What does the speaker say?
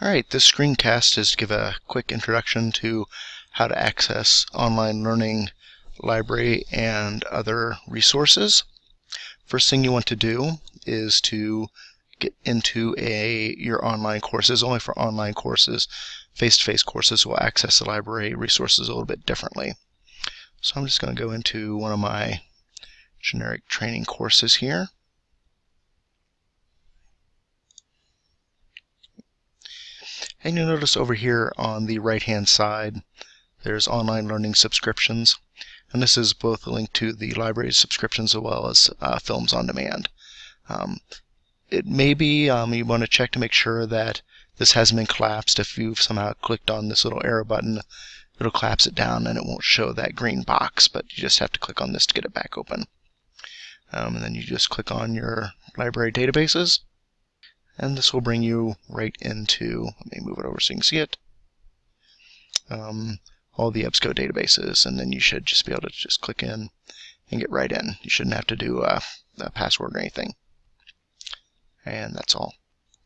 Alright, this screencast is to give a quick introduction to how to access online learning library and other resources. First thing you want to do is to get into a your online courses. Only for online courses, face-to-face -face courses will access the library resources a little bit differently. So I'm just going to go into one of my generic training courses here. And you'll notice over here on the right hand side there's online learning subscriptions. And this is both a link to the library subscriptions as well as uh, films on demand. Um, it may be um, you want to check to make sure that this hasn't been collapsed. If you've somehow clicked on this little arrow button, it'll collapse it down and it won't show that green box, but you just have to click on this to get it back open. Um, and then you just click on your library databases and this will bring you right into, let me move it over so you can see it, um, all the EBSCO databases, and then you should just be able to just click in and get right in. You shouldn't have to do a, a password or anything. And that's all.